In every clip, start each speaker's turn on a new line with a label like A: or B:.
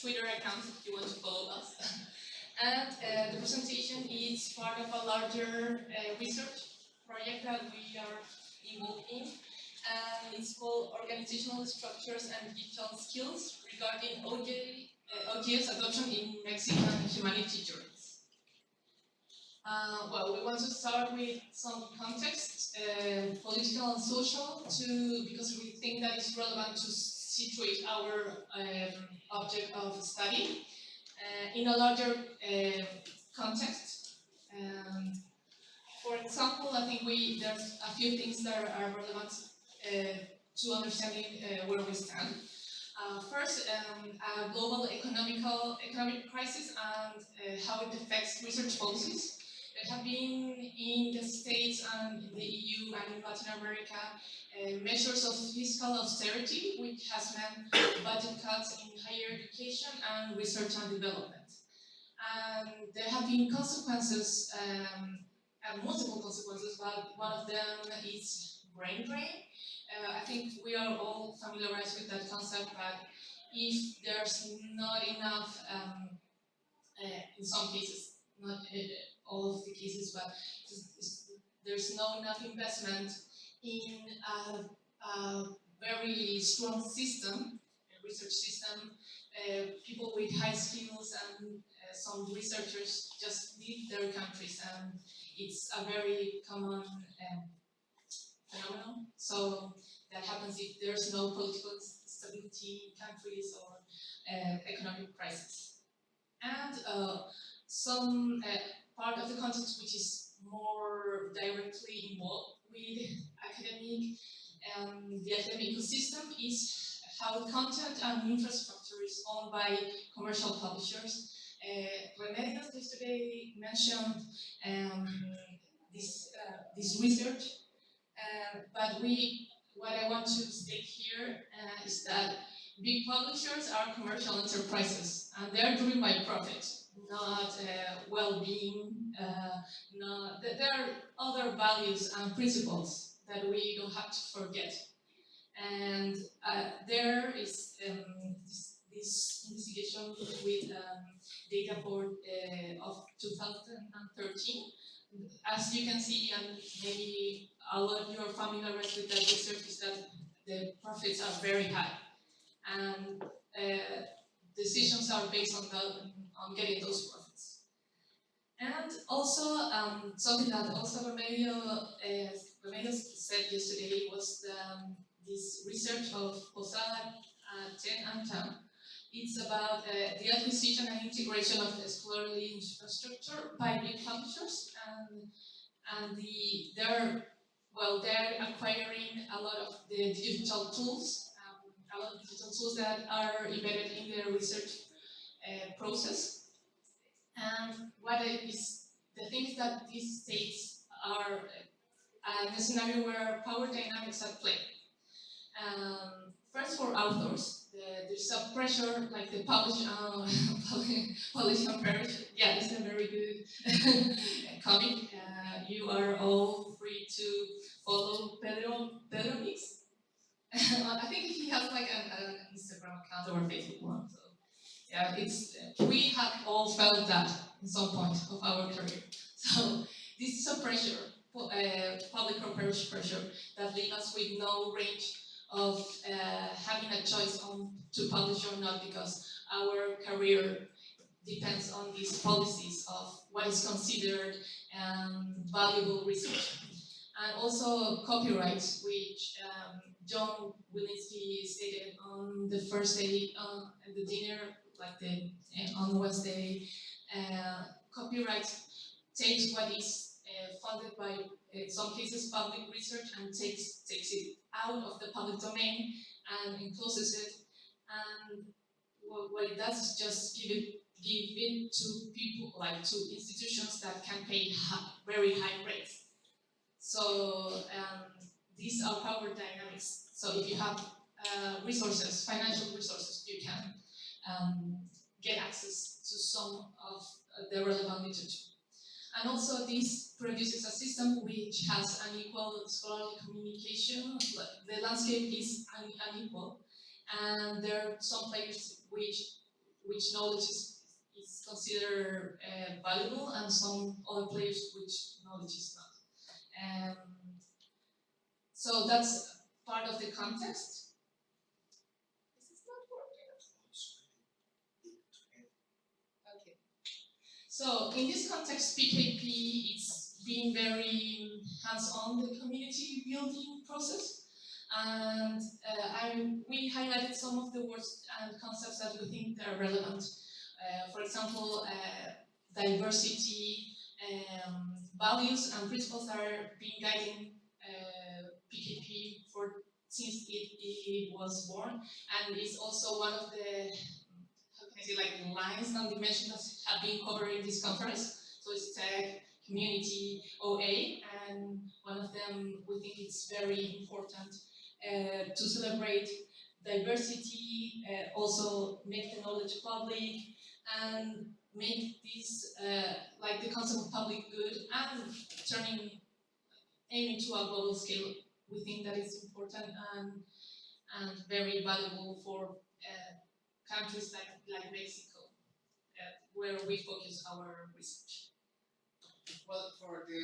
A: Twitter account if you want to follow us. and uh, the presentation is part of a larger uh, research project that we are involved in. And it's called Organizational Structures and Digital Skills regarding OJ, uh, adoption in Mexican humanity journeys. Uh, well, we want to start with some context, uh, political and social, to, because we think that it's relevant to situate our um, object of study uh, in a larger uh, context. And for example, I think we there's a few things that are relevant uh, to understanding uh, where we stand. Uh, first, um, a global economical economic crisis and uh, how it affects research policies. Have been in the States and in the EU and in Latin America uh, measures of fiscal austerity, which has meant budget cuts in higher education and research and development. And there have been consequences, um, multiple consequences, but one of them is brain drain. Uh, I think we are all familiarized with that concept, but if there's not enough, um, uh, in some cases, not uh, all of the cases, but there's no enough investment in a, a very strong system, research system, uh, people with high skills and uh, some researchers just leave their countries and it's a very common um, phenomenon. So that happens if there's no political stability in countries or uh, economic crisis. And uh, some uh, part of the context which is more directly involved with academic and the academic ecosystem is how content and infrastructure is owned by commercial publishers. Uh, Remedios yesterday mentioned um, this, uh, this research, uh, but we, what I want to state here uh, is that big publishers are commercial enterprises and they're driven by profit not uh, well-being, uh, there are other values and principles that we don't have to forget. And uh, there is um, this, this, investigation with um, data for, uh, of 2013. As you can see, and maybe a lot of you are familiar with that research, is that the profits are very high. And uh, decisions are based on on getting those profits. And also, um, something that also Remedio, uh, said yesterday was the, um, this research of Posada, uh, Chen and Tam. It's about uh, the acquisition and integration of scholarly infrastructure by big publishers, and and the they're well they're acquiring a lot of the digital tools, um, a lot of digital tools that are embedded in their research uh, process. And what is the things that these states are uh, the scenario where power dynamics at play. Um, first for authors, the, there's a pressure like the publish, uh, publish and perish. Yeah, it's a very good comic. Uh, you are all free to follow Pedro Pedro Mix. I think he has like an, an Instagram account or Facebook one. So yeah, it's, we have all felt that in some point of our career. So this is a pressure, uh, public or parish pressure, that leaves us with no range of uh, having a choice on to publish or not because our career depends on these policies of what is considered um, valuable research. And also copyright, which um, John Willinsky stated on the first day uh, at the dinner like the on Wednesday, uh, copyright takes what is uh, funded by, in some cases, public research and takes takes it out of the public domain and encloses it. And what it does is just give it give it to people, like to institutions that can pay very high rates. So um, these are power dynamics. So if you have uh, resources, financial resources, you can um, get access to some of the relevant literature. And also this produces a system which has unequal scholarly communication. The landscape is un unequal and there are some players which which knowledge is, is considered uh, valuable and some other players which knowledge is not. Um, so that's part of the context. This is not working. Okay. So in this context, PKP is being very hands-on the community building process. And uh, we highlighted some of the words and concepts that we think are relevant. Uh, for example, uh, diversity, um, values and principles are being guiding PKP for since it, it was born, and it's also one of the like lines and dimensions that have been covered in this conference. So it's tech, community, OA, and one of them we think it's very important uh, to celebrate diversity, uh, also make the knowledge public, and make this uh, like the concept of public good and turning aiming to a global scale we think that is important and, and very valuable for uh, countries like, like Mexico, uh, where we focus our research.
B: Well, for the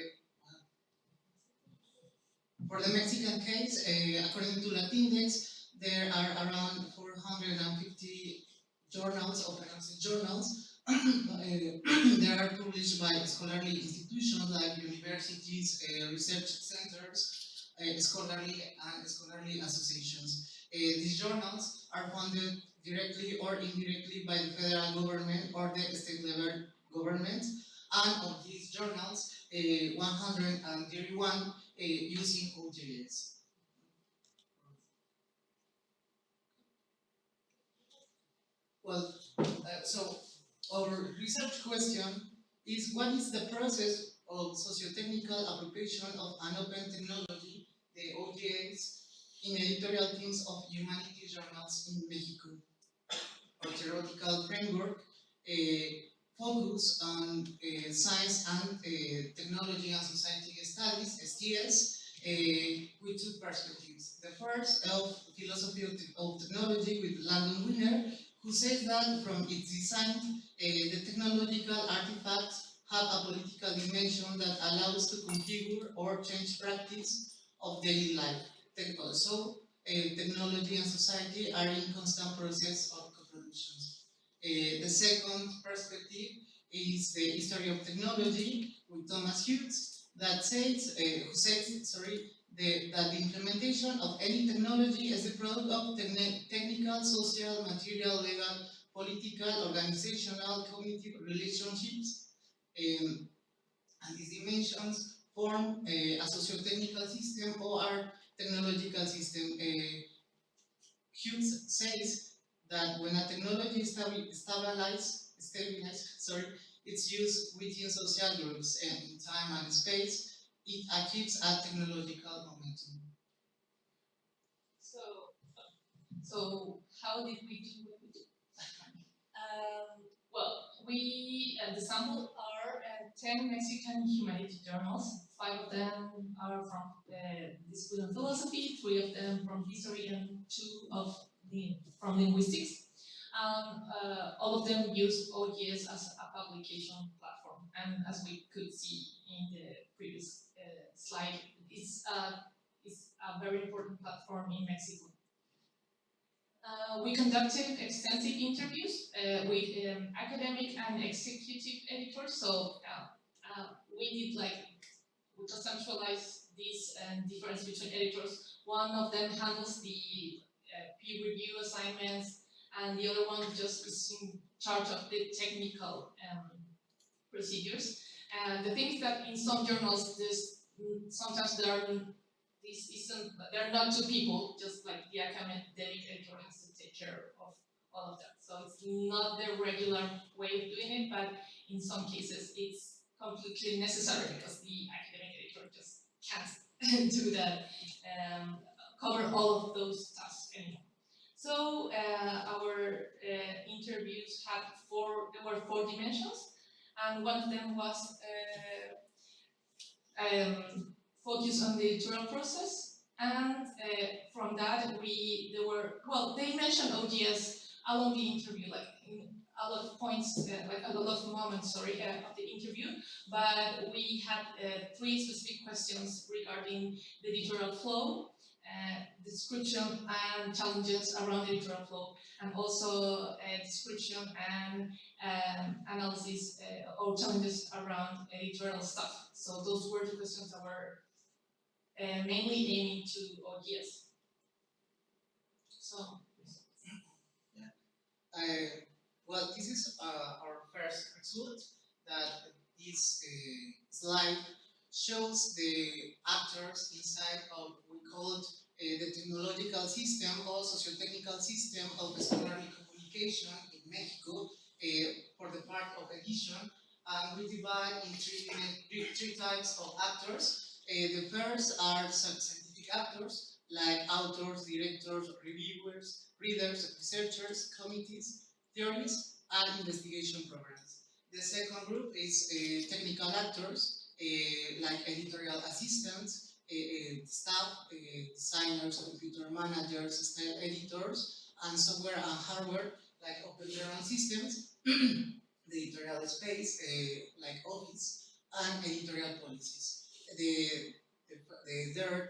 B: for the Mexican case, uh, according to Latindex, there are around 450 journals, open access journals. uh, they are published by scholarly institutions like universities, uh, research centers, uh, scholarly and scholarly associations. These journals are funded directly or indirectly by the federal government or the state level government. And of these journals, uh, 131 using OJS. Well, uh, so our research question is what is the process of socio-technical appropriation of an open technology the OJS in editorial teams of humanities journals in Mexico. Theoretical framework uh, focus on uh, science and uh, technology and society studies, STS, uh, with two perspectives. The first of philosophy of, te of, technology with Langdon Winner, who says that from its design, uh, the technological artifacts have a political dimension that allows to configure or change practice of daily life. Also, uh, technology and society are in constant process of Uh, the second perspective is the history of technology with Thomas Hughes that says, uh, who says, sorry, the, that the implementation of any technology is the product of technical, social, material, legal, political, organizational, cognitive relationships, um, and these dimensions form a, a socio-technical system or a technological system. Uh, Hughes says that when a technology is stabilized, sorry, it's used within social groups and in time and space, it achieves a technological momentum.
A: So, so how did we do what we did? um, well, we, uh, the sample are uh, 10 Mexican humanities journals five of them are from uh, discipline of philosophy, three of them from history, and two of from linguistics. Um, uh, all of them use OJS as a publication platform, and as we could see in the previous uh, slide, it's, uh, it's a very important platform in Mexico. Uh, we conducted extensive interviews uh, with um, academic and executive editors, so uh, we did like we conceptualize this difference between editors. One of them handles the uh, review assignments, and the other one just is in charge of the technical um, procedures. And the thing is that in some journals, there's sometimes there are this isn't there are not two people, just like the academic editor has to take care of all of that. So it's not the regular way of doing it, but in some cases it's completely necessary because the academic editor just can't do that, um, cover all of those tasks. So uh, our uh, interviews had four, there were four dimensions, and one of them was uh, um, focus on the editorial process, and uh, from that we, there were, well, they mentioned OJS along the interview, like in a lot of points, uh, like a lot of moments, sorry, uh, of the interview. But we had uh, three specific questions regarding the editorial flow, description and challenges around the editorial flow, and also a description and um, analysis uh, or challenges around editorial stuff. So those were the questions that were uh, mainly aiming to OJS. So,
B: Uh, well, this is uh, our first result that this uh, slide shows the actors inside of we call it uh, the technological system or socio-technical system of scholarly communication in Mexico uh, for the part of edition. And we divide in three types of actors. Uh, the first are scientific actors, like authors, directors, reviewers, readers, researchers, committees, theories, and investigation programs. The second group is uh, technical actors, uh, like editorial assistants, staff, uh, designers, computer managers, style editors, and software and hardware, like open journal systems, the editorial space, uh, like Office, and editorial policies. The, the, the third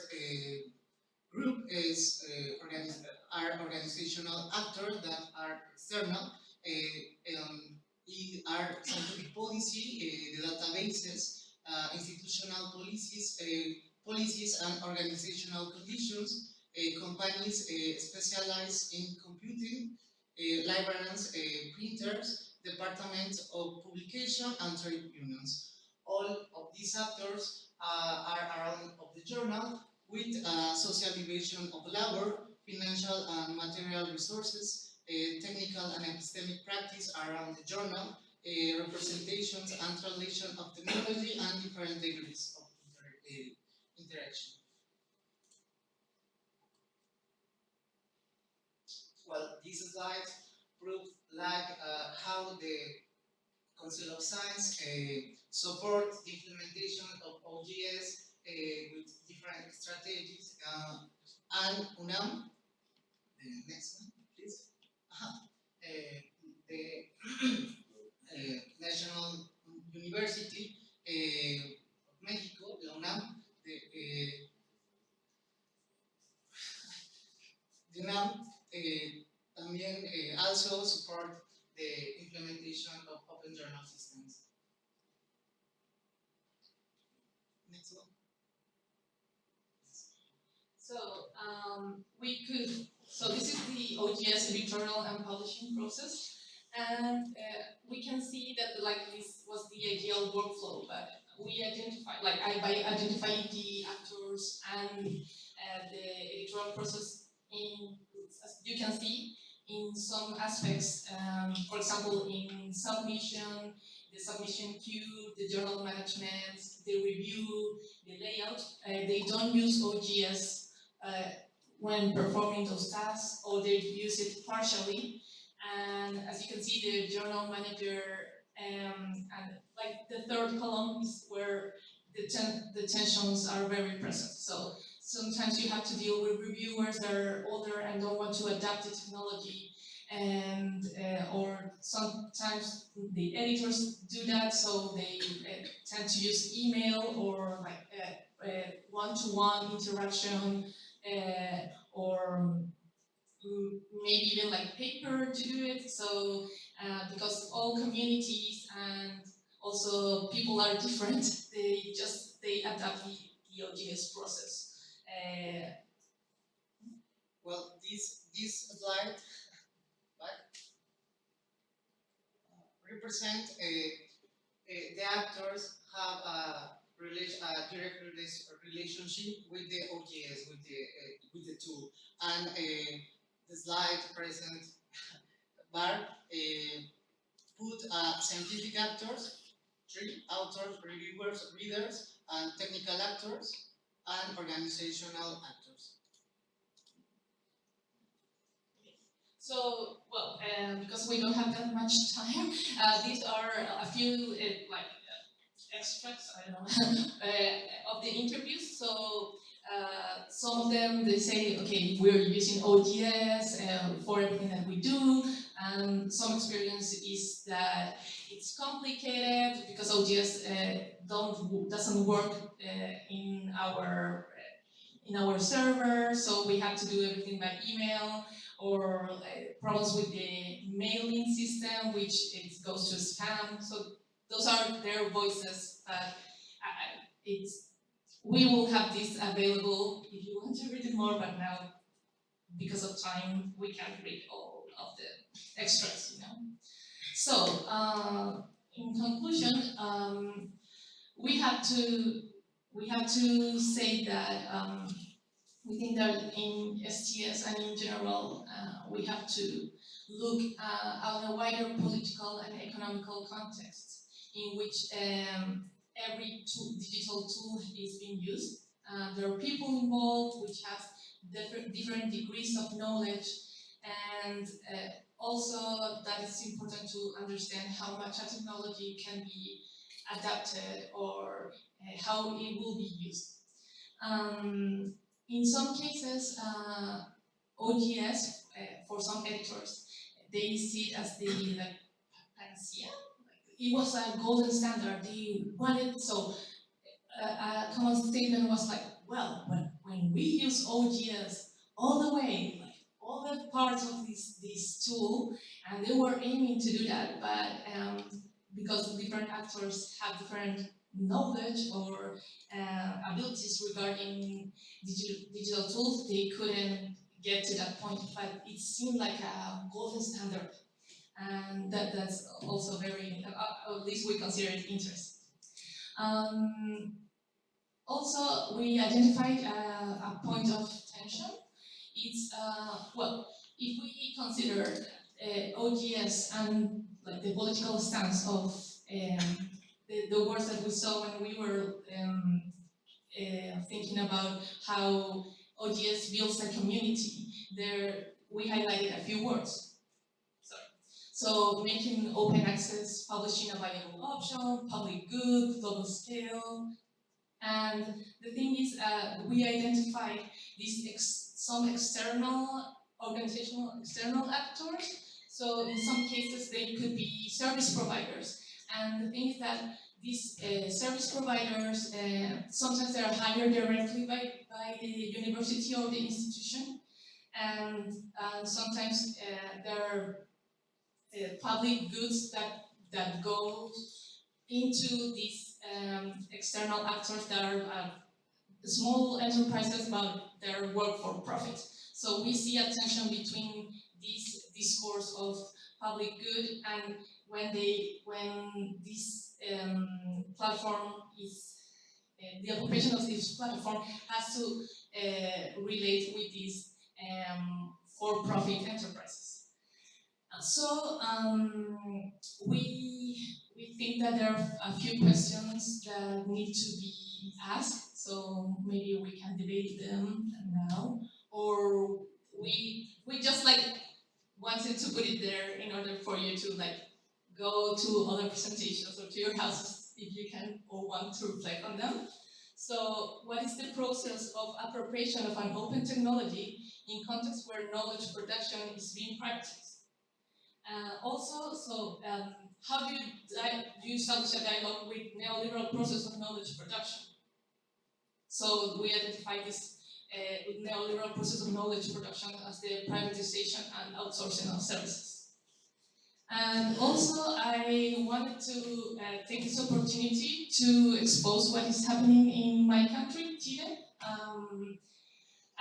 B: group is uh, are organizational actors that are external, uh, um, are scientific policy, uh, the databases, uh, institutional policies, policies and organizational conditions, uh, companies uh, specialized in computing, librarians, uh, printers, departments of publication and trade unions. All of these actors uh, are around of the journal with uh, social division of labor, financial and material resources, uh, technical and epistemic practice around the journal, uh, representations and translation of technology and different degrees of inter interaction. Well, these slides prove like uh, how the Council of Science uh, support the implementation of OJS uh, with different strategies uh, and UNAM, the next one, please. Aha. Uh, the uh, National University uh, of Mexico, the UNAM, the, the UNAM uh, también uh, also support the implementation of open journal systems. Next one.
A: so um, we could, so this is the OJS editorial and publishing process. And uh, we can see that like this was the ideal workflow, but we identify, like I by identifying the actors and uh, the editorial process in, as you can see, in some aspects, um, for example, in submission, the submission queue, the journal management, the review, the layout, uh, they don't use OJS uh, when performing those tasks, or they use it partially. And as you can see, the journal manager um, and like the third column is where the, ten the tensions are very present. So sometimes you have to deal with reviewers that are older and don't want to adapt the technology and uh, or sometimes the editors do that so they uh, tend to use email or like uh, uh, one-to-one interaction uh, or mm, maybe even like paper to do it so uh, because all communities and also people are different. They just they adapt the, the OJS process. Uh,
B: Well, this, this slide, uh, represent a, a, the actors have a a direct rela- relationship with the OJS, with the, uh, with the tool. And uh, the slide present bar uh, put uh, scientific actors, three authors, reviewers, readers, and technical actors, and organizational actors.
A: So, well, um, because we don't have that much time, uh, these are a few uh, like uh, extracts, I don't know, uh, of the interviews. So, uh, some of them they say, okay, we're using OJS uh, for everything that we do. And some experience is that it's complicated because OJS uh, don't doesn't work uh, in our in our server, so we have to do everything by email or uh, problems with the mailing system, which it goes to spam. So those are their voices. But uh, it's we will have this available if you want to read it more. But now, because of time, we can't read all of the extras. You know. So uh, in conclusion, um, we have to we have to say that um, we think that in STS and in general, uh, we have to look uh, at a wider political and economical context in which um, every tool, digital tool is being used. Uh, there are people involved which have different, different degrees of knowledge and uh, also that it's important to understand how much a technology can be adapted or uh, how it will be used. Um, in some cases, uh, OJS, uh, for some editors, they see it as the like, panacea. It was a golden standard. They wanted, so a common statement was like, well, when, when we use OJS all the way, all the parts of this, this tool, and they were aiming to do that, but um, because different actors have different knowledge or uh, abilities regarding digital, digital tools, they couldn't get to that point, but it seemed like a golden standard. And that, that's also very, uh, at least we consider it interesting. Um, also, we identified uh, a point of tension. It's, uh, well, if we consider uh, OJS and like the political stance of um, the, the words that we saw when we were um, uh, thinking about how ODS builds a community, there we highlighted a few words. So making open access, publishing a viable option, public good, global scale. And the thing is, uh, we identified these some external organizational external actors. So in some cases, they could be service providers and the thing is that these uh, service providers, uh, sometimes they are hired directly by, by the university or the institution, and sometimes uh, there are uh, public goods that, that go into these um, external actors that are uh, small enterprises, but they work for profit. So we see a tension between this discourse of public good and when they when this um, platform is uh, the occupation of this platform has to uh, relate with these um, for-profit enterprises. Uh, so um, we we think that there are a few questions that need to be asked. So maybe we can debate them now, or we we just like wanted to put it there in order for you to like go to other presentations or to your houses if you can or want to reflect on them. So what is the process of appropriation of an open technology in context where knowledge production is being practiced? Uh, also, so um, how do you, do you establish a dialogue with neoliberal process of knowledge production? So we identify this uh, neoliberal process of knowledge production as the privatization and outsourcing of services. And also, I wanted to uh, take this opportunity to expose what is happening in my country, Chile. Um,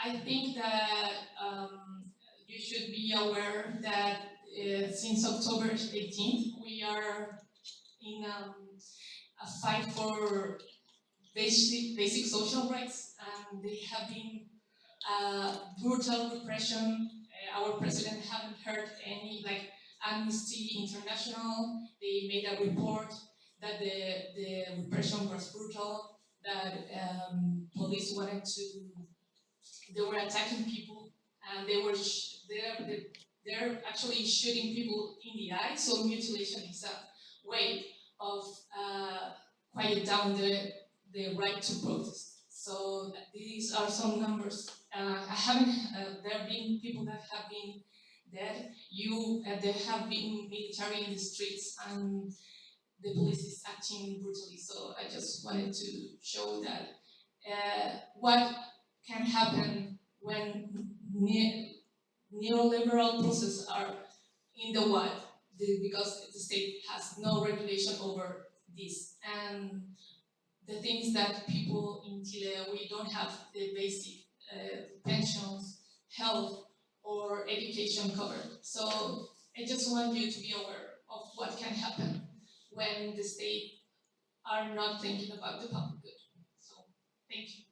A: I think that um, you should be aware that uh, since October 18th, we are in um, a fight for basic, basic social rights, and they have been uh, brutal repression. Uh, our president haven't heard any, like, Amnesty International, they made a report that the, the repression was brutal, that um, police wanted to, they were attacking people, and they were, they're, they're actually shooting people in the eye, so mutilation is a way of uh, quiet down the, the right to protest. So these are some numbers. Uh, I haven't, uh, there have been people that have been dead. You, uh, there have been military in the streets and the police is acting brutally. So I just wanted to show that uh, what can happen when ne- neoliberal processes are in the wild, because the state has no regulation over this. And the things that people in Chile, we don't have the basic uh, pensions, health, or education covered. So I just want you to be aware of what can happen when the state are not thinking about the public good. So, thank you.